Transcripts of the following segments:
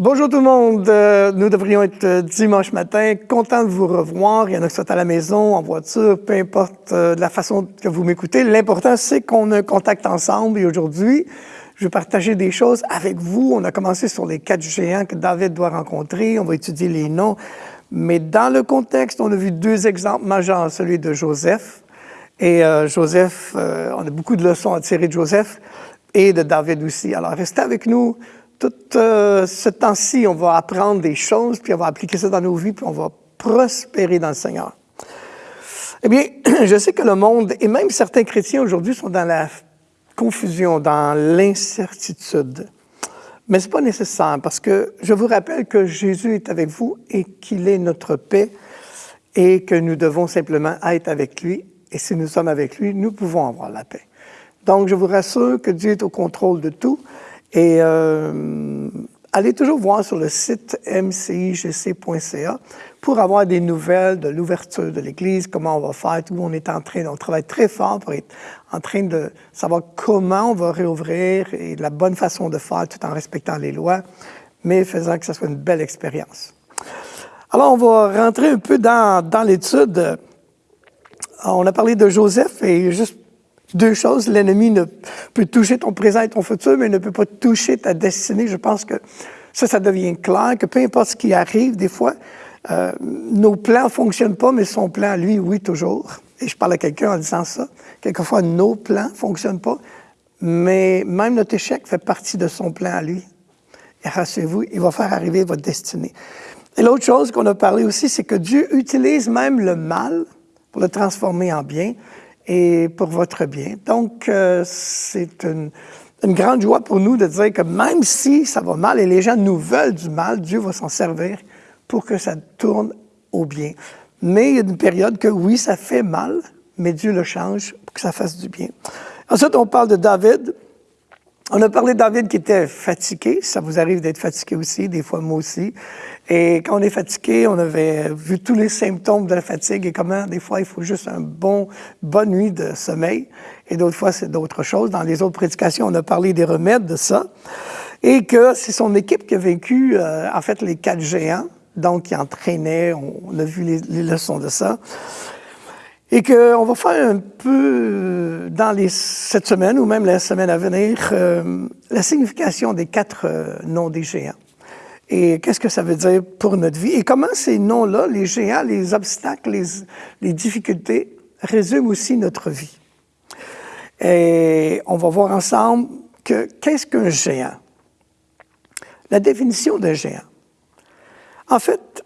Bonjour tout le monde, euh, nous devrions être euh, dimanche matin, content de vous revoir. Il y en a qui sont à la maison, en voiture, peu importe euh, la façon que vous m'écoutez. L'important, c'est qu'on a un contact ensemble et aujourd'hui, je vais partager des choses avec vous. On a commencé sur les quatre géants que David doit rencontrer. On va étudier les noms. Mais dans le contexte, on a vu deux exemples majeurs, celui de Joseph. Et Joseph, on a beaucoup de leçons à tirer de Joseph et de David aussi. Alors, restez avec nous tout euh, ce temps-ci, on va apprendre des choses, puis on va appliquer ça dans nos vies, puis on va prospérer dans le Seigneur. Eh bien, je sais que le monde, et même certains chrétiens aujourd'hui, sont dans la confusion, dans l'incertitude. Mais ce n'est pas nécessaire, parce que je vous rappelle que Jésus est avec vous et qu'il est notre paix, et que nous devons simplement être avec lui. Et si nous sommes avec lui, nous pouvons avoir la paix. Donc, je vous rassure que Dieu est au contrôle de tout. Et euh, allez toujours voir sur le site mcigc.ca pour avoir des nouvelles de l'ouverture de l'Église, comment on va faire, où on est en train, on travaille très fort pour être en train de savoir comment on va réouvrir et la bonne façon de faire tout en respectant les lois, mais faisant que ce soit une belle expérience. Alors, on va rentrer un peu dans, dans l'étude. On a parlé de Joseph et juste deux choses. L'ennemi ne peut toucher ton présent et ton futur, mais ne peut pas toucher ta destinée. Je pense que ça, ça devient clair, que peu importe ce qui arrive, des fois, euh, nos plans ne fonctionnent pas, mais son plan, lui, oui, toujours. Et je parle à quelqu'un en disant ça. Quelquefois, nos plans ne fonctionnent pas, mais même notre échec fait partie de son plan à lui. Et rassurez-vous, il va faire arriver votre destinée. Et l'autre chose qu'on a parlé aussi, c'est que Dieu utilise même le mal pour le transformer en bien et pour votre bien. Donc, euh, c'est une, une, grande joie pour nous de dire que même si ça va mal et les gens nous veulent du mal, Dieu va s'en servir pour que ça tourne au bien. Mais il y a une période que oui, ça fait mal, mais Dieu le change pour que ça fasse du bien. Ensuite, on parle de David. On a parlé de David qui était fatigué. Ça vous arrive d'être fatigué aussi, des fois moi aussi. Et quand on est fatigué, on avait vu tous les symptômes de la fatigue et comment des fois il faut juste un bon, bonne nuit de sommeil. Et d'autres fois, c'est d'autres choses. Dans les autres prédications, on a parlé des remèdes de ça. Et que c'est son équipe qui a vécu, euh, en fait, les quatre géants. Donc, qui entraînait, on, a vu les, les leçons de ça et qu'on va faire un peu dans les, cette semaine ou même la semaine à venir euh, la signification des quatre euh, noms des géants. Et qu'est-ce que ça veut dire pour notre vie? Et comment ces noms-là, les géants, les obstacles, les, les difficultés, résument aussi notre vie? Et on va voir ensemble que qu'est-ce qu'un géant? La définition d'un géant. En fait,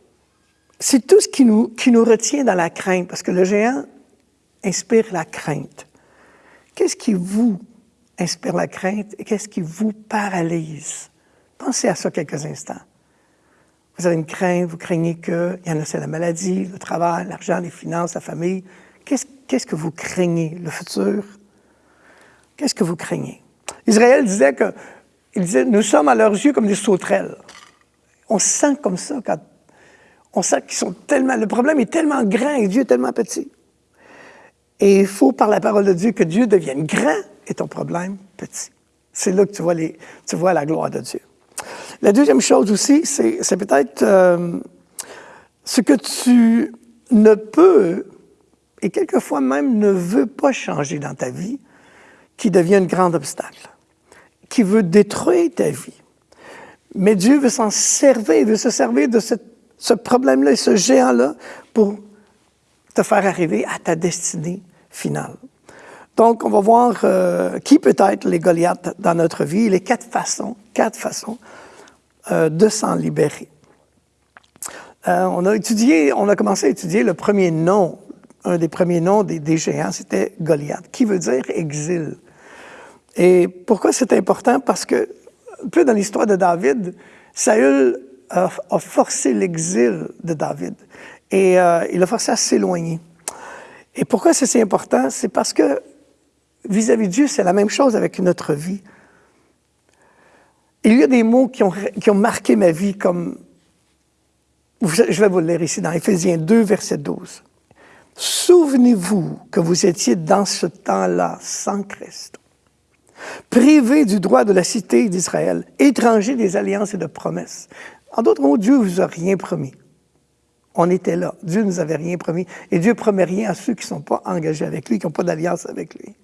c'est tout ce qui nous, qui nous retient dans la crainte, parce que le géant, inspire la crainte. Qu'est-ce qui vous inspire la crainte et qu'est-ce qui vous paralyse? Pensez à ça quelques instants. Vous avez une crainte, vous craignez que, il y en a, c'est la maladie, le travail, l'argent, les finances, la famille. Qu'est-ce que vous craignez? Le futur? Qu'est-ce que vous craignez? Israël disait que, il disait, nous sommes à leurs yeux comme des sauterelles. On se sent comme ça quand on sent qu'ils sont tellement, le problème est tellement grand et Dieu est tellement petit. Et il faut, par la parole de Dieu, que Dieu devienne grand et ton problème petit. C'est là que tu vois, la gloire de Dieu. La deuxième chose aussi, c'est peut-être euh, ce que tu ne peux, et quelquefois même ne veux pas changer dans ta vie, qui devient un grand obstacle, qui veut détruire ta vie. Mais Dieu veut s'en servir, veut se servir de ce, ce problème-là et ce géant-là pour te faire arriver à ta destinée Donc, on va voir euh, qui peut être les Goliaths dans notre vie, les quatre façons, quatre façons euh, de s'en libérer. Euh, on a étudié, on a commencé à étudier le premier nom, un des premiers noms des, des géants, c'était Goliath, qui veut dire exil. Et pourquoi c'est important? Parce que, un peu dans l'histoire de David, Saül a, a forcé l'exil de David et il a forcé à s'éloigner. Et pourquoi c'est important? C'est parce que vis-à-vis de Dieu, c'est la même chose avec notre vie. Il y a des mots qui ont, qui ont marqué ma vie comme, je vais vous le lire ici dans Éphésiens 2, verset 12. Souvenez-vous que vous étiez dans ce temps-là sans Christ. privés du droit de la cité d'Israël, étrangers des alliances et de promesses. En d'autres mots, Dieu vous a rien promis. On était là. Dieu ne nous avait rien promis. Et Dieu promet rien à ceux qui ne sont pas engagés avec lui, qui n'ont pas d'alliance avec lui.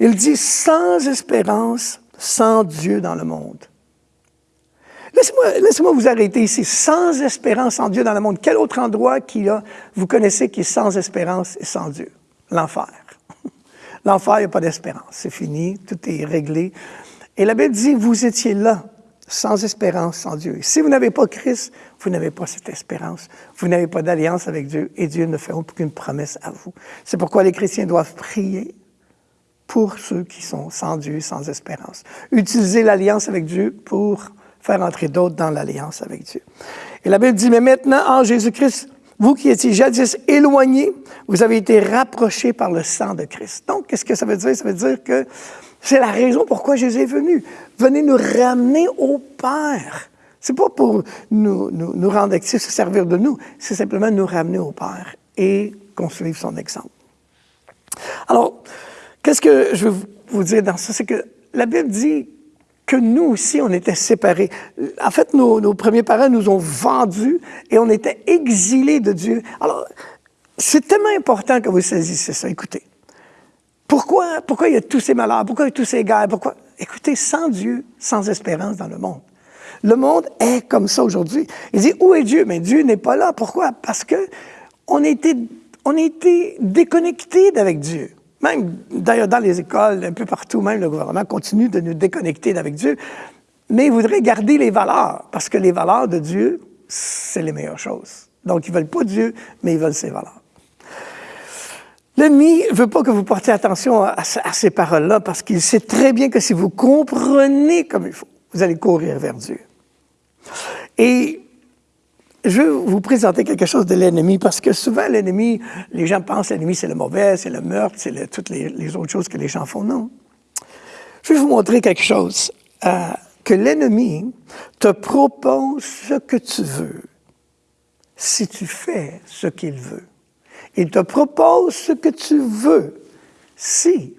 Il dit sans espérance, sans Dieu dans le monde. Laissez-moi vous arrêter ici. Sans espérance, sans Dieu dans le monde. Quel autre endroit qui a, vous connaissez qui est sans espérance et sans Dieu? L'enfer. L'enfer, il n'y a pas d'espérance. C'est fini, tout est réglé. Et la Bible dit, vous étiez là, sans espérance, sans Dieu. si vous n'avez pas Christ, vous n'avez pas cette espérance. Vous n'avez pas d'alliance avec Dieu et Dieu ne fait aucune promesse à vous. C'est pourquoi les chrétiens doivent prier pour ceux qui sont sans Dieu, sans espérance. Utiliser l'alliance avec Dieu pour faire entrer d'autres dans l'alliance avec Dieu. Et la Bible dit, mais maintenant, en Jésus-Christ, vous qui étiez jadis éloignés, vous avez été rapprochés par le sang de Christ. Donc, qu'est-ce que ça veut dire? Ça veut dire que c'est la raison pourquoi Jésus est venu. Venez nous ramener au Père. C'est pas pour nous, rendre actifs, se servir de nous, c'est simplement nous ramener au Père et qu'on suive son exemple. Alors, Qu'est-ce que je veux vous dire dans ça? C'est que la Bible dit que nous aussi, on était séparés. En fait, nos, premiers parents nous ont vendus et on était exilés de Dieu. Alors, c'est tellement important que vous saisissiez ça. Écoutez, pourquoi, pourquoi il y a tous ces malheurs? Pourquoi il y a tous ces guerres? Pourquoi? Écoutez, sans Dieu, sans espérance dans le monde. Le monde est comme ça aujourd'hui. Il dit, où est Dieu? Mais Dieu n'est pas là. Pourquoi? Parce que on était, on était déconnectés d'avec Dieu. Même d'ailleurs dans les écoles, un peu partout, même le gouvernement continue de nous déconnecter d'avec Dieu, mais il voudrait garder les valeurs, parce que les valeurs de Dieu, c'est les meilleures choses. Donc, ils veulent pas Dieu, mais ils veulent ses valeurs. L'ennemi ne veut pas que vous portiez attention à, ces paroles-là, parce qu'il sait très bien que si vous comprenez comme il faut, vous allez courir vers Dieu. Et je vais vous présenter quelque chose de l'ennemi, parce que souvent, l'ennemi, les gens pensent que l'ennemi, c'est le mauvais, c'est le meurtre, c'est toutes les, autres choses que les gens font. Non. Je vais vous montrer quelque chose. Euh, que l'ennemi te propose ce que tu veux si tu fais ce qu'il veut. Il te propose ce que tu veux si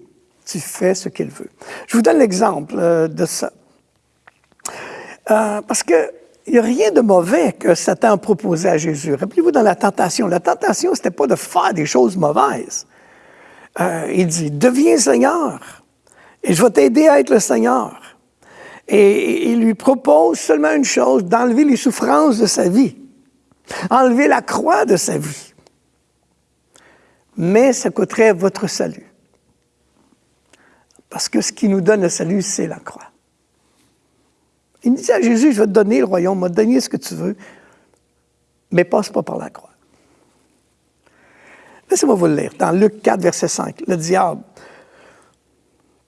tu fais ce qu'il veut. Je vous donne l'exemple euh, de ça. Euh, parce que il n'y a rien de mauvais que Satan proposait à Jésus. Rappelez-vous dans la tentation. La tentation, ce n'était pas de faire des choses mauvaises. Euh, il dit, deviens Seigneur et je vais t'aider à être le Seigneur. Et il lui propose seulement une chose, d'enlever les souffrances de sa vie, enlever la croix de sa vie. Mais ça coûterait votre salut. Parce que ce qui nous donne le salut, c'est la croix. Il dit à Jésus, je vais te donner le royaume, je vais te donner ce que tu veux, mais passe pas par la croix. Laissez-moi vous le lire. Dans Luc 4, verset 5, le diable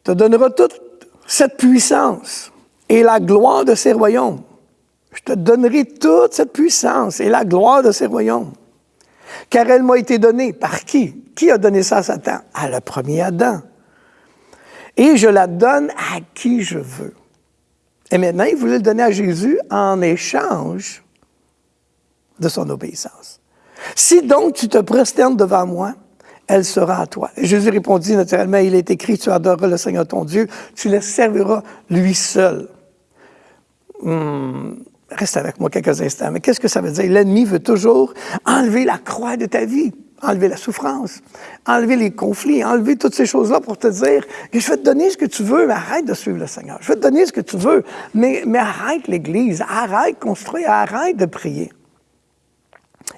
te donnera toute cette puissance et la gloire de ses royaumes. Je te donnerai toute cette puissance et la gloire de ses royaumes. Car elle m'a été donnée. Par qui? Qui a donné ça à Satan? À le premier Adam. Et je la donne à qui je veux. Et maintenant, il voulait le donner à Jésus en échange de son obéissance. Si donc tu te prosternes devant moi, elle sera à toi. Et Jésus répondit naturellement, il est écrit, tu adoreras le Seigneur ton Dieu, tu le serviras lui seul. Hmm, reste avec moi quelques instants. Mais qu'est-ce que ça veut dire? L'ennemi veut toujours enlever la croix de ta vie enlever la souffrance, enlever les conflits, enlever toutes ces choses-là pour te dire je vais te donner ce que tu veux, mais arrête de suivre le Seigneur. Je vais te donner ce que tu veux, mais, mais arrête l'Église, arrête de construire, arrête de prier.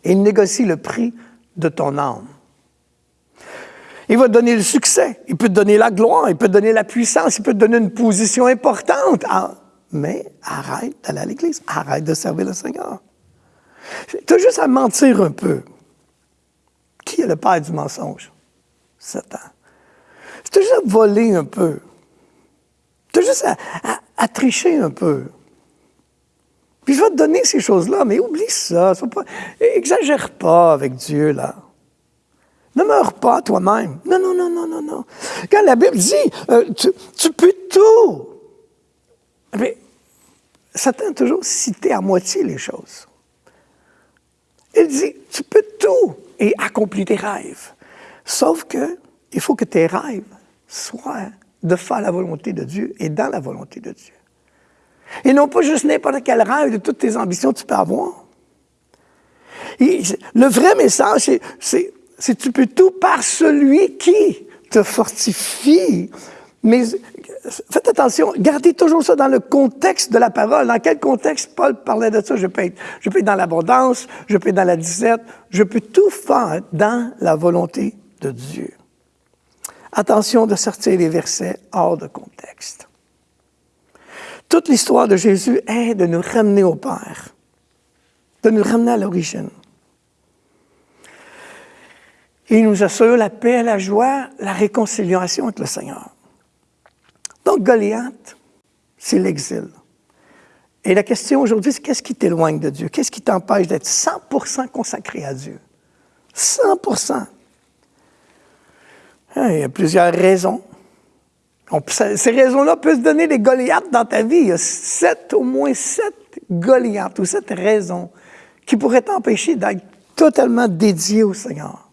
Et il négocie le prix de ton âme. Il va te donner le succès, il peut te donner la gloire, il peut te donner la puissance, il peut te donner une position importante. Mais arrête d'aller à l'Église, arrête de servir le Seigneur. Tu as juste à mentir un peu. Qui est le père du mensonge? Satan. C'est juste à voler un peu. C'est juste à, tricher un peu. Puis je vais te donner ces choses-là, mais oublie ça. Pas, exagère pas avec Dieu, là. Ne meurs pas toi-même. Non, non, non, non, non, non. Quand la Bible dit, euh, tu, peux tout. Mais Satan a toujours cité à moitié les choses. Il dit, tu peux tout et accomplis tes rêves. Sauf que il faut que tes rêves soient de faire la volonté de Dieu et dans la volonté de Dieu. Et non pas juste n'importe quel rêve de toutes tes ambitions que tu peux avoir. le vrai message, c'est tu peux tout par celui qui te fortifie. Mais faites attention, gardez toujours ça dans le contexte de la parole. Dans quel contexte Paul parlait de ça? Je peux être, je peux dans l'abondance, je peux être dans la disette, je peux tout faire dans la volonté de Dieu. Attention de sortir les versets hors de contexte. Toute l'histoire de Jésus est de nous ramener au Père, de nous ramener à l'origine. Il nous assure la paix, la joie, la réconciliation avec le Seigneur. Donc, Goliath, c'est l'exil. Et la question aujourd'hui, c'est qu'est-ce qui t'éloigne de Dieu? Qu'est-ce qui t'empêche d'être 100% consacré à Dieu? 100%. Hein, il y a plusieurs raisons. ces raisons-là peuvent se donner des Goliaths dans ta vie. Il y a sept, au moins sept Goliaths ou sept raisons qui pourraient t'empêcher d'être totalement dédié au Seigneur.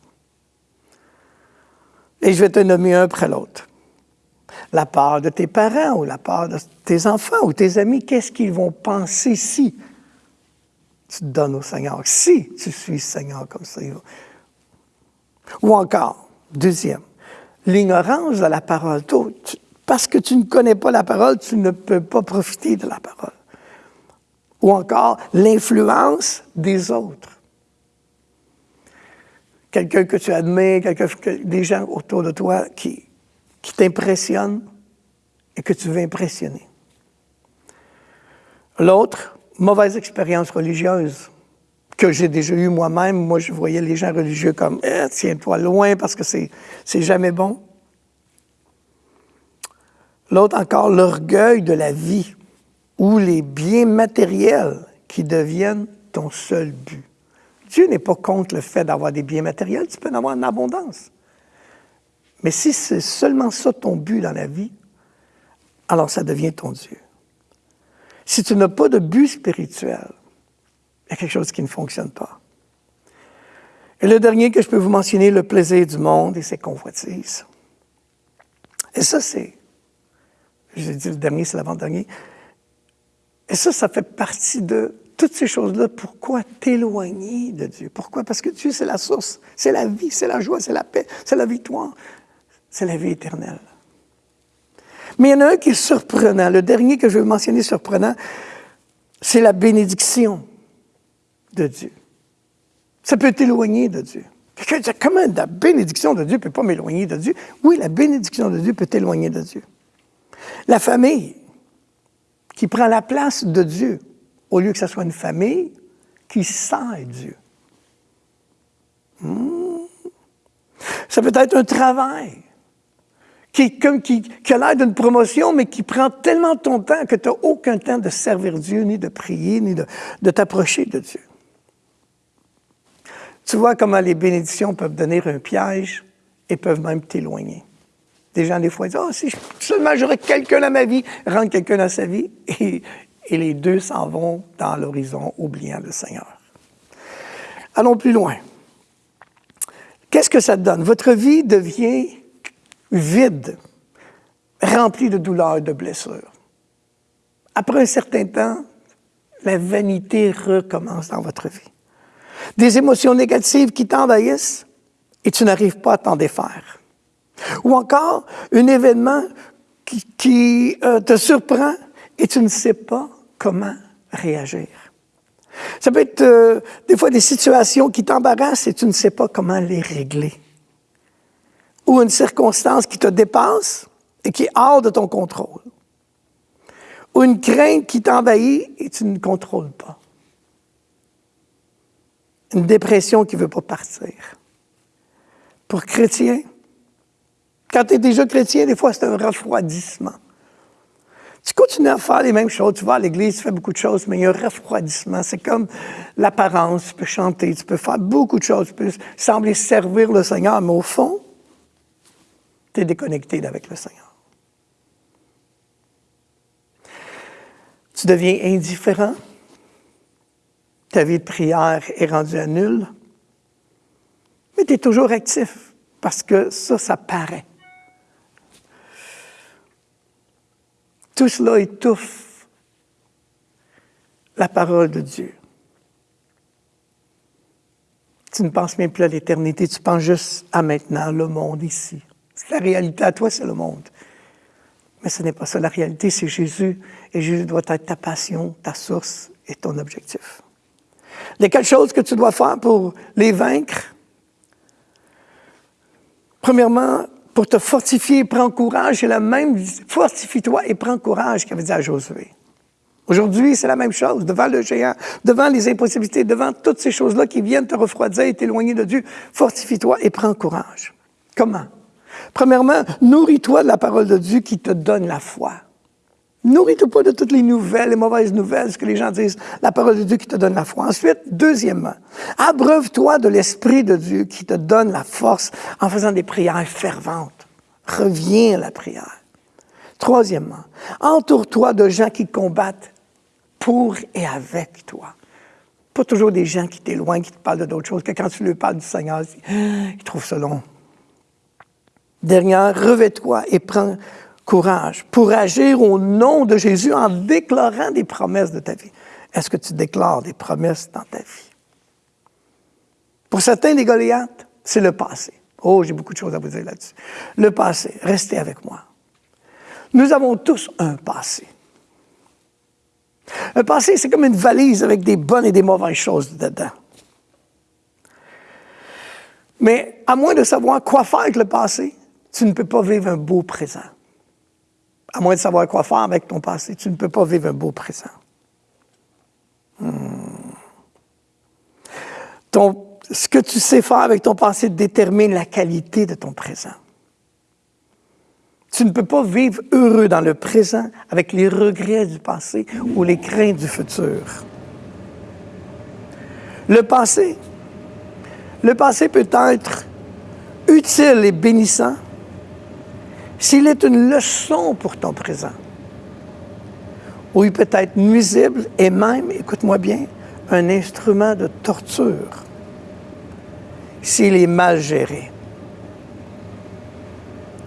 Et je vais te nommer un après l'autre. La part de tes parents ou la part de tes enfants ou tes amis, qu'est-ce qu'ils vont penser si tu te donnes au Seigneur, si tu suis Seigneur comme ça? Ou encore, deuxième, l'ignorance de la parole. Parce que tu ne connais pas la parole, tu ne peux pas profiter de la parole. Ou encore l'influence des autres. Quelqu'un que tu admets, quelqu'un, des gens autour de toi qui, qui t'impressionnent et que tu veux impressionner. L'autre, mauvaise expérience religieuse que j'ai déjà eu moi-même. Moi, je voyais les gens religieux comme eh, tiens-toi loin parce que c'est jamais bon. L'autre encore, l'orgueil de la vie ou les biens matériels qui deviennent ton seul but. Dieu n'est pas contre le fait d'avoir des biens matériels, tu peux en avoir en abondance. Mais si c'est seulement ça ton but dans la vie, alors ça devient ton Dieu. Si tu n'as pas de but spirituel, il y a quelque chose qui ne fonctionne pas. Et le dernier que je peux vous mentionner, le plaisir du monde et ses convoitises. Et ça, c'est, j'ai dit le dernier, c'est l'avant-dernier. Et ça, ça fait partie de toutes ces choses-là. Pourquoi t'éloigner de Dieu? Pourquoi? Parce que Dieu, c'est la source, c'est la vie, c'est la joie, c'est la paix, c'est la victoire, c'est la vie éternelle. Mais il y en a un qui est surprenant. Le dernier que je veux mentionner surprenant, c'est la bénédiction de Dieu. Ça peut t'éloigner de Dieu. Quelqu'un dit, comment la bénédiction de Dieu ne peut pas m'éloigner de Dieu? Oui, la bénédiction de Dieu peut t'éloigner de Dieu. La famille qui prend la place de Dieu, au lieu que ce soit une famille qui sert Dieu. Hmm. Ça peut être un travail qui, qui, a l'air d'une promotion, mais qui prend tellement ton temps que tu n'as aucun temps de servir Dieu, ni de prier, ni de t'approcher de Dieu. Tu vois comment les bénédictions peuvent donner un piège et peuvent même t'éloigner. Des gens, des fois, disent, oh, si seulement j'aurais quelqu'un dans ma vie, rendre quelqu'un dans sa vie, et, et les deux s'en vont dans l'horizon, oubliant le Seigneur. Allons plus loin. Qu'est-ce que ça te donne? Votre vie devient vide, remplie de douleurs et de blessures. Après un certain temps, la vanité recommence dans votre vie des émotions négatives qui t'envahissent et tu n'arrives pas à t'en défaire. Ou encore un événement qui, euh, te surprend et tu ne sais pas comment réagir. Ça peut être euh, des fois des situations qui t'embarrassent et tu ne sais pas comment les régler. Ou une circonstance qui te dépasse et qui est hors de ton contrôle. Ou une crainte qui t'envahit et tu ne contrôles pas une dépression qui ne veut pas partir. Pour chrétien, quand tu es déjà chrétien, des fois, c'est un refroidissement. Tu continues à faire les mêmes choses. Tu vas à l'église, tu fais beaucoup de choses, mais il y a un refroidissement. C'est comme l'apparence. Tu peux chanter, tu peux faire beaucoup de choses, tu peux sembler servir le Seigneur, mais au fond, tu es déconnecté avec le Seigneur. Tu deviens indifférent ta vie de prière est rendue à nul, mais tu es toujours actif parce que ça, ça paraît. Tout cela étouffe la parole de Dieu. Tu ne penses même plus à l'éternité, tu penses juste à maintenant, le monde ici. La réalité à toi, c'est le monde. Mais ce n'est pas ça. La réalité, c'est Jésus. Et Jésus doit être ta passion, ta source et ton objectif. Les quatre choses que tu dois faire pour les vaincre? Premièrement, pour te fortifier, prends courage. C'est la même fortifie-toi et prends courage qu'avait dit à Josué. Aujourd'hui, c'est la même chose. Devant le géant, devant les impossibilités, devant toutes ces choses-là qui viennent te refroidir et t'éloigner de Dieu, fortifie-toi et prends courage. Comment? Premièrement, nourris-toi de la parole de Dieu qui te donne la foi. Nourris-toi pas de toutes les nouvelles, les mauvaises nouvelles, ce que les gens disent, la parole de Dieu qui te donne la foi. Ensuite, deuxièmement, abreuve-toi de l'Esprit de Dieu qui te donne la force en faisant des prières ferventes. Reviens à la prière. Troisièmement, entoure-toi de gens qui combattent pour et avec toi. Pas toujours des gens qui t'éloignent, qui te parlent de d'autres choses, que quand tu leur parles du Seigneur, ils trouvent ça long. Dernière, revêt-toi et prends courage pour agir au nom de Jésus en déclarant des promesses de ta vie. Est-ce que tu déclares des promesses dans ta vie? Pour certains des Goliaths, c'est le passé. Oh, j'ai beaucoup de choses à vous dire là-dessus. Le passé, restez avec moi. Nous avons tous un passé. Un passé, c'est comme une valise avec des bonnes et des mauvaises choses dedans. Mais à moins de savoir quoi faire avec le passé, tu ne peux pas vivre un beau présent à moins de savoir quoi faire avec ton passé, tu ne peux pas vivre un beau présent. Hmm. ce que tu sais faire avec ton passé détermine la qualité de ton présent. Tu ne peux pas vivre heureux dans le présent avec les regrets du passé ou les craintes du futur. Le passé, le passé peut être utile et bénissant, s'il est une leçon pour ton présent, ou il peut être nuisible et même, écoute-moi bien, un instrument de torture s'il est mal géré.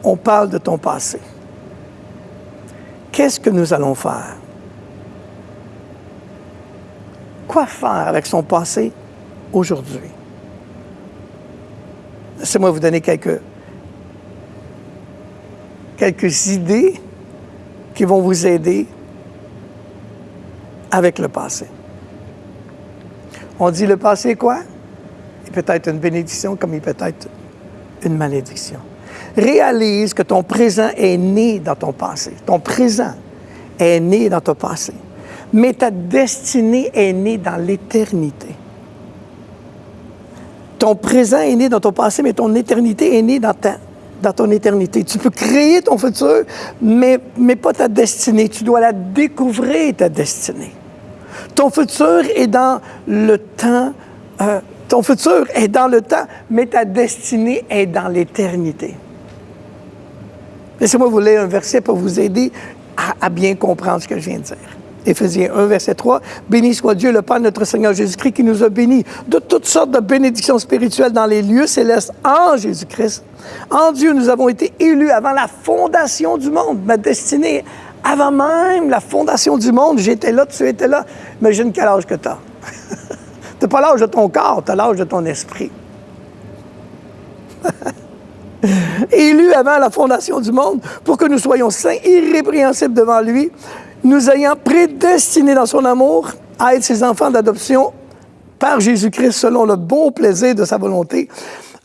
On parle de ton passé. Qu'est-ce que nous allons faire? Quoi faire avec son passé aujourd'hui? Laissez-moi vous donner quelques quelques idées qui vont vous aider avec le passé. On dit le passé quoi? Il peut être une bénédiction comme il peut être une malédiction. Réalise que ton présent est né dans ton passé. Ton présent est né dans ton passé. Mais ta destinée est née dans l'éternité. Ton présent est né dans ton passé, mais ton éternité est née dans ta dans ton éternité. Tu peux créer ton futur, mais, mais pas ta destinée. Tu dois la découvrir, ta destinée. Ton futur est dans le temps. Euh, ton futur est dans le temps, mais ta destinée est dans l'éternité. Laissez-moi vous lire un verset pour vous aider à, à bien comprendre ce que je viens de dire. Éphésiens 1, verset 3. Béni soit Dieu, le Père de notre Seigneur Jésus-Christ, qui nous a bénis de toutes sortes de bénédictions spirituelles dans les lieux célestes en Jésus-Christ. En Dieu, nous avons été élus avant la fondation du monde. Ma destinée, avant même la fondation du monde, j'étais là, tu étais là. Imagine quel âge que tu as. tu pas l'âge de ton corps, tu as l'âge de ton esprit. Élu avant la fondation du monde pour que nous soyons saints, irrépréhensibles devant lui, nous ayant prédestinés dans son amour à être ses enfants d'adoption par Jésus-Christ selon le bon plaisir de sa volonté,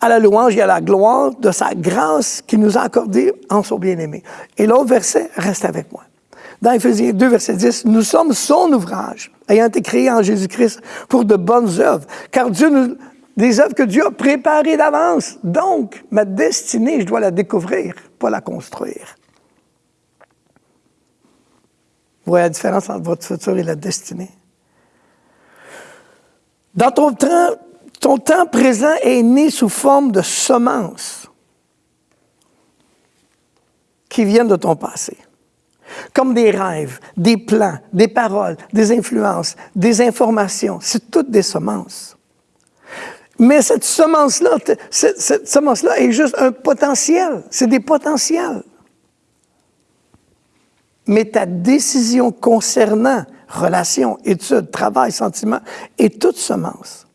à la louange et à la gloire de sa grâce qui nous a accordée en son bien-aimé. Et l'autre verset reste avec moi. Dans Ephésiens 2, verset 10, nous sommes son ouvrage, ayant été créés en Jésus-Christ pour de bonnes œuvres, car Dieu nous, des œuvres que Dieu a préparées d'avance. Donc, ma destinée, je dois la découvrir, pas la construire. Vous voyez la différence entre votre futur et la destinée? Dans ton temps, ton temps présent est né sous forme de semences qui viennent de ton passé. Comme des rêves, des plans, des paroles, des influences, des informations. C'est toutes des semences. Mais cette semence-là, cette, cette semence-là est juste un potentiel. C'est des potentiels. Mais ta décision concernant relation, études, travail, sentiments est toute semence.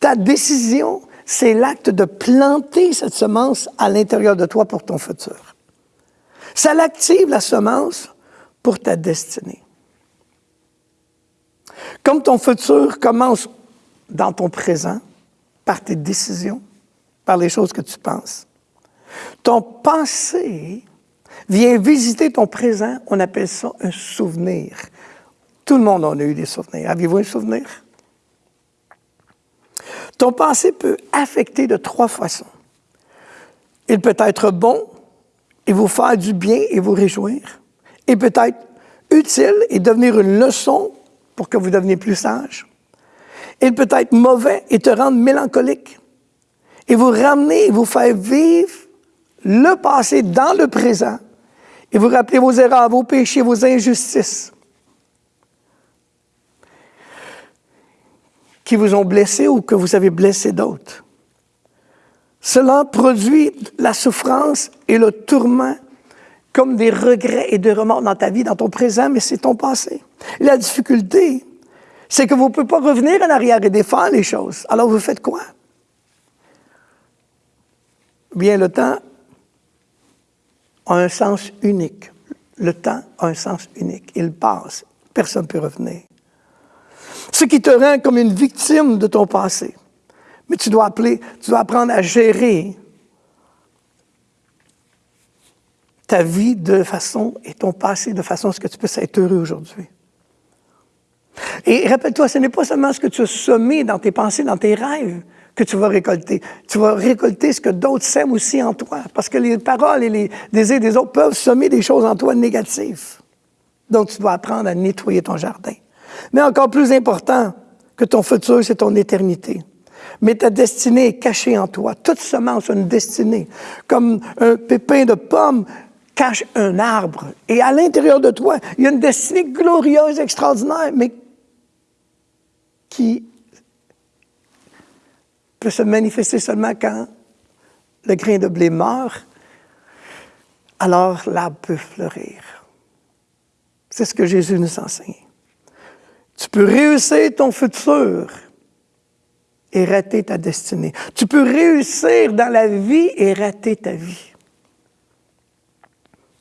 Ta décision, c'est l'acte de planter cette semence à l'intérieur de toi pour ton futur. Ça l'active, la semence, pour ta destinée. Comme ton futur commence dans ton présent, par tes décisions, par les choses que tu penses, ton passé vient visiter ton présent, on appelle ça un souvenir. Tout le monde en a eu des souvenirs. Avez-vous un souvenir? Ton passé peut affecter de trois façons. Il peut être bon et vous faire du bien et vous réjouir. Il peut être utile et devenir une leçon pour que vous deveniez plus sage. Il peut être mauvais et te rendre mélancolique et vous ramener et vous faire vivre le passé dans le présent et vous rappeler vos erreurs, vos péchés, vos injustices qui vous ont blessé ou que vous avez blessé d'autres. Cela produit la souffrance et le tourment comme des regrets et des remords dans ta vie, dans ton présent, mais c'est ton passé. la difficulté, c'est que vous ne pouvez pas revenir en arrière et défendre les choses. Alors vous faites quoi? Bien, le temps a un sens unique. Le temps a un sens unique. Il passe. Personne ne peut revenir. Ce qui te rend comme une victime de ton passé. Mais tu dois, appeler, tu dois apprendre à gérer ta vie de façon et ton passé de façon à ce que tu puisses être heureux aujourd'hui. Et rappelle-toi, ce n'est pas seulement ce que tu as semé dans tes pensées, dans tes rêves, que tu vas récolter. Tu vas récolter ce que d'autres sèment aussi en toi. Parce que les paroles et les désirs des autres peuvent semer des choses en toi négatives. Donc, tu dois apprendre à nettoyer ton jardin. Mais encore plus important que ton futur, c'est ton éternité. Mais ta destinée est cachée en toi. Toute semence a une destinée. Comme un pépin de pomme cache un arbre. Et à l'intérieur de toi, il y a une destinée glorieuse, extraordinaire, mais qui peut se manifester seulement quand le grain de blé meurt, alors l'arbre peut fleurir. C'est ce que Jésus nous enseigne. Tu peux réussir ton futur et rater ta destinée. Tu peux réussir dans la vie et rater ta vie.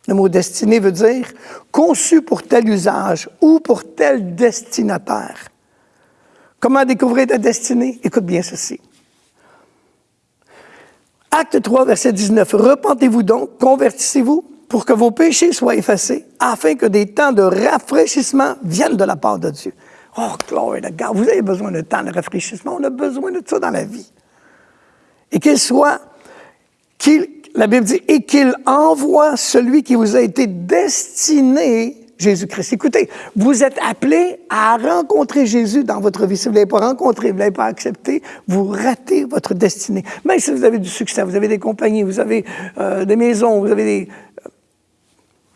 Le mot destinée veut dire conçu pour tel usage ou pour tel destinataire. Comment découvrir ta destinée? Écoute bien ceci. Acte 3, verset 19. Repentez-vous donc, convertissez-vous pour que vos péchés soient effacés, afin que des temps de rafraîchissement viennent de la part de Dieu. Oh, glory to God. Vous avez besoin de temps de rafraîchissement. On a besoin de ça dans la vie. Et qu'il soit, qu'il, la Bible dit, et qu'il envoie celui qui vous a été destiné Jésus-Christ. Écoutez, vous êtes appelé à rencontrer Jésus dans votre vie. Si vous ne l'avez pas rencontré, vous ne l'avez pas accepté, vous ratez votre destinée. Même si vous avez du succès, vous avez des compagnies, vous avez euh, des maisons, vous avez des... Euh,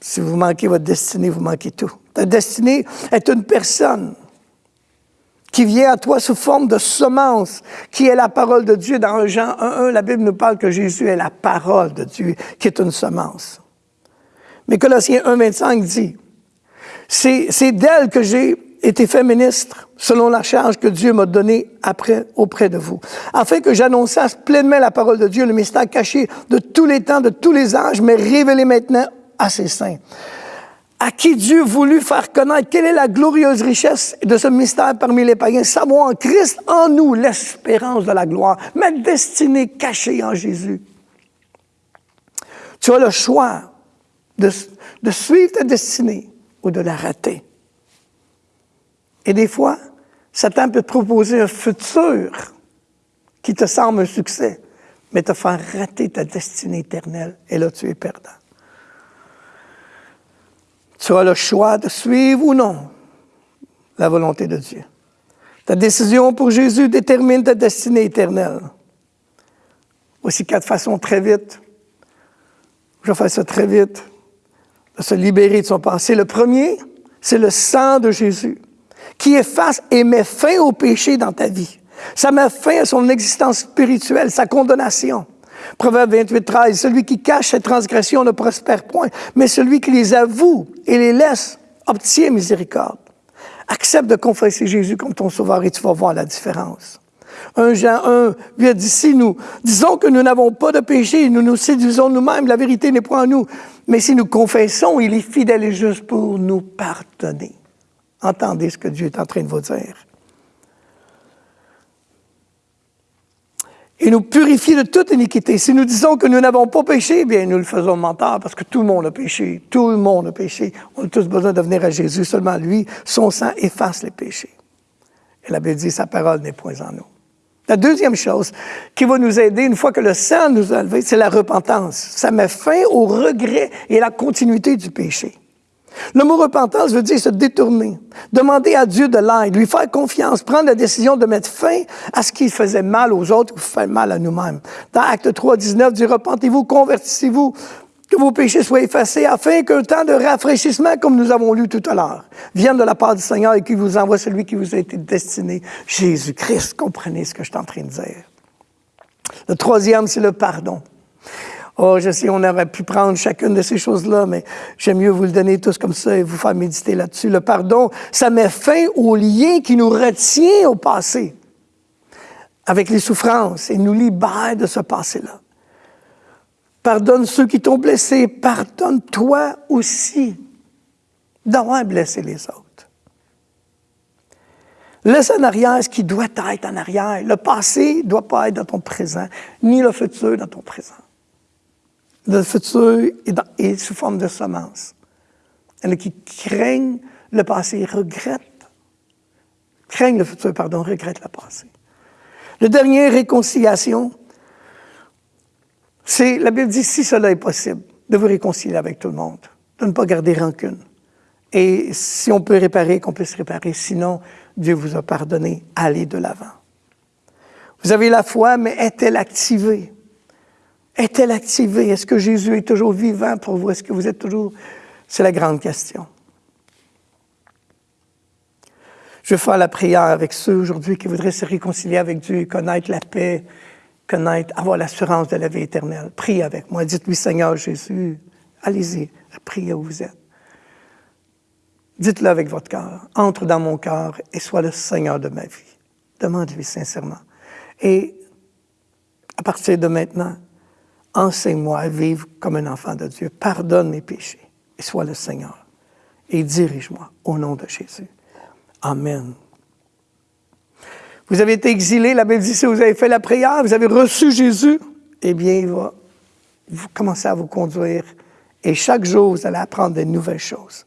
si vous manquez votre destinée, vous manquez tout. Ta destinée est une personne qui vient à toi sous forme de semence, qui est la parole de Dieu. Dans Jean 1.1, la Bible nous parle que Jésus est la parole de Dieu, qui est une semence. Mais Colossiens 1.25 dit, c'est d'elle que j'ai été fait ministre, selon la charge que Dieu m'a donnée après auprès de vous, afin que j'annonçasse pleinement la parole de Dieu, le mystère caché de tous les temps, de tous les âges, mais révélé maintenant à ses saints à qui Dieu voulut faire connaître quelle est la glorieuse richesse de ce mystère parmi les païens, savoir en Christ, en nous, l'espérance de la gloire, ma destinée cachée en Jésus. Tu as le choix de, de suivre ta destinée ou de la rater. Et des fois, Satan peut te proposer un futur qui te semble un succès, mais te faire rater ta destinée éternelle. Et là, tu es perdant. Tu as le choix de suivre ou non la volonté de Dieu. Ta décision pour Jésus détermine ta destinée éternelle. Voici quatre façons très vite. Je vais faire ça très vite se libérer de son passé. Le premier, c'est le sang de Jésus qui efface et met fin au péché dans ta vie. Ça met fin à son existence spirituelle, sa condamnation. Proverbe 28, 13, celui qui cache ses transgressions ne prospère point, mais celui qui les avoue et les laisse obtient miséricorde. Accepte de confesser Jésus comme ton sauveur et tu vas voir la différence. 1 Jean 1, lui a nous disons que nous n'avons pas de péché, nous nous séduisons nous-mêmes, la vérité n'est point en nous. Mais si nous confessons, il est fidèle et juste pour nous pardonner. Entendez ce que Dieu est en train de vous dire. Et nous purifier de toute iniquité. Si nous disons que nous n'avons pas péché, bien, nous le faisons mentir parce que tout le monde a péché. Tout le monde a péché. On a tous besoin de venir à Jésus. Seulement lui, son sang efface les péchés. Et la Bible dit, sa parole n'est point en nous. La deuxième chose qui va nous aider une fois que le sang nous a levé, c'est la repentance. Ça met fin au regret et à la continuité du péché. Le mot repentance veut dire se détourner, demander à Dieu de l'aide, lui faire confiance, prendre la décision de mettre fin à ce qui faisait mal aux autres ou fait mal à nous-mêmes. Dans Acte 3, 19, dit repentez-vous, convertissez-vous, que vos péchés soient effacés, afin qu'un temps de rafraîchissement, comme nous avons lu tout à l'heure, vienne de la part du Seigneur et qu'il vous envoie celui qui vous a été destiné, Jésus-Christ. Comprenez ce que je suis en train de dire. Le troisième, c'est le pardon. Oh, je sais, on aurait pu prendre chacune de ces choses-là, mais j'aime mieux vous le donner tous comme ça et vous faire méditer là-dessus. Le pardon, ça met fin au lien qui nous retient au passé, avec les souffrances, et nous libère de ce passé-là. Pardonne ceux qui t'ont blessé. Pardonne-toi aussi d'avoir blessé les autres. Laisse en arrière ce qui doit être en arrière. Le passé ne doit pas être dans ton présent, ni le futur dans ton présent. Le futur est, sous forme de semence. Il qui craignent le passé, regrettent, craignent le futur, pardon, regrettent le passé. Le dernier, réconciliation. C'est, la Bible dit, si cela est possible, de vous réconcilier avec tout le monde, de ne pas garder rancune. Et si on peut réparer, qu'on puisse réparer. Sinon, Dieu vous a pardonné. Allez de l'avant. Vous avez la foi, mais est-elle activée? Est-elle activée? Est-ce que Jésus est toujours vivant pour vous? Est-ce que vous êtes toujours... C'est la grande question. Je vais faire la prière avec ceux aujourd'hui qui voudraient se réconcilier avec Dieu et connaître la paix, connaître, avoir l'assurance de la vie éternelle. Priez avec moi. Dites-lui, Seigneur Jésus, allez-y, priez où vous êtes. Dites-le avec votre cœur. Entre dans mon cœur et sois le Seigneur de ma vie. Demande-lui sincèrement. Et à partir de maintenant, enseigne-moi à vivre comme un enfant de Dieu. Pardonne mes péchés et sois le Seigneur. Et dirige-moi au nom de Jésus. Amen. Vous avez été exilé, la Bible dit, si vous avez fait la prière, vous avez reçu Jésus, eh bien, il va vous commencer à vous conduire. Et chaque jour, vous allez apprendre de nouvelles choses.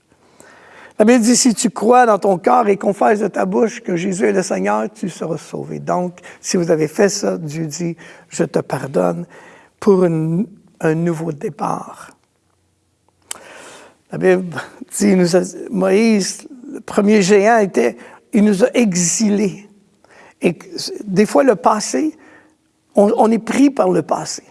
La Bible dit, si tu crois dans ton cœur et confesses de ta bouche que Jésus est le Seigneur, tu seras sauvé. Donc, si vous avez fait ça, Dieu dit, je te pardonne pour un nouveau départ. La Bible dit, Moïse, le premier géant, était, il nous a exilés. Et des fois, le passé, on, est pris par le passé.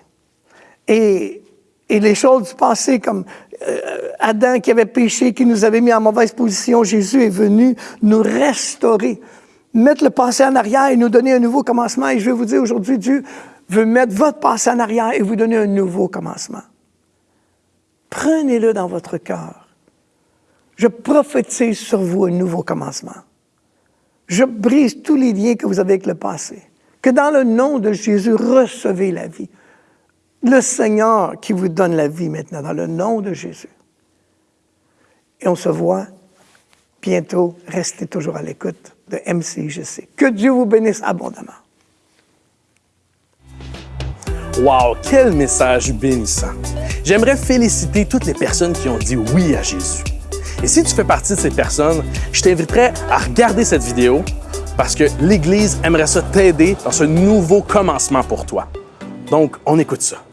Et, et, les choses du passé, comme euh, Adam qui avait péché, qui nous avait mis en mauvaise position, Jésus est venu nous restaurer, mettre le passé en arrière et nous donner un nouveau commencement. Et je vais vous dire aujourd'hui, Dieu veut mettre votre passé en arrière et vous donner un nouveau commencement. Prenez-le dans votre cœur. Je prophétise sur vous un nouveau commencement. Je brise tous les liens que vous avez avec le passé. Que dans le nom de Jésus, recevez la vie. Le Seigneur qui vous donne la vie maintenant, dans le nom de Jésus. Et on se voit bientôt. Restez toujours à l'écoute de MCJC. Que Dieu vous bénisse abondamment. Wow, quel message bénissant! J'aimerais féliciter toutes les personnes qui ont dit oui à Jésus. Et si tu fais partie de ces personnes, je t'inviterai à regarder cette vidéo parce que l'Église aimerait ça t'aider dans ce nouveau commencement pour toi. Donc, on écoute ça.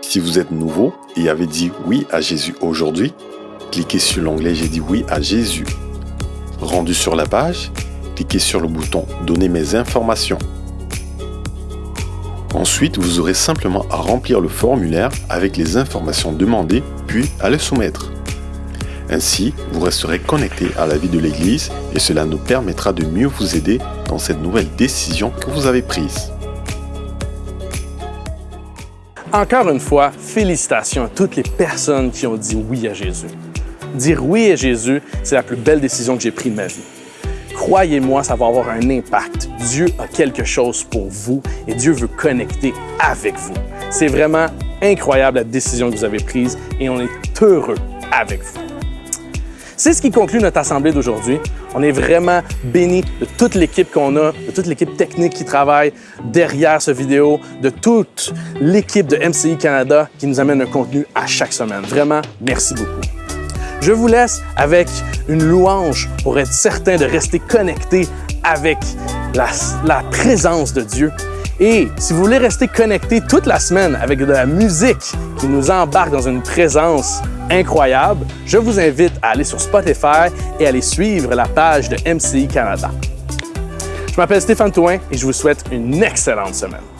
Si vous êtes nouveau et avez dit oui à Jésus aujourd'hui, cliquez sur l'onglet J'ai dit oui à Jésus. Rendu sur la page, cliquez sur le bouton Donner mes informations. Ensuite, vous aurez simplement à remplir le formulaire avec les informations demandées, puis à le soumettre. Ainsi, vous resterez connecté à la vie de l'Église et cela nous permettra de mieux vous aider dans cette nouvelle décision que vous avez prise. Encore une fois, félicitations à toutes les personnes qui ont dit oui à Jésus. Dire oui à Jésus, c'est la plus belle décision que j'ai prise de ma vie. Croyez-moi, ça va avoir un impact. Dieu a quelque chose pour vous et Dieu veut connecter avec vous. C'est vraiment incroyable la décision que vous avez prise et on est heureux avec vous. C'est ce qui conclut notre assemblée d'aujourd'hui. On est vraiment bénis de toute l'équipe qu'on a, de toute l'équipe technique qui travaille derrière ce vidéo, de toute l'équipe de MCI Canada qui nous amène un contenu à chaque semaine. Vraiment, merci beaucoup. Je vous laisse avec une louange pour être certain de rester connecté avec la, présence de Dieu et si vous voulez rester connecté toute la semaine avec de la musique qui nous embarque dans une présence incroyable, je vous invite à aller sur Spotify et à aller suivre la page de MCI Canada. Je m'appelle Stéphane Touin et je vous souhaite une excellente semaine.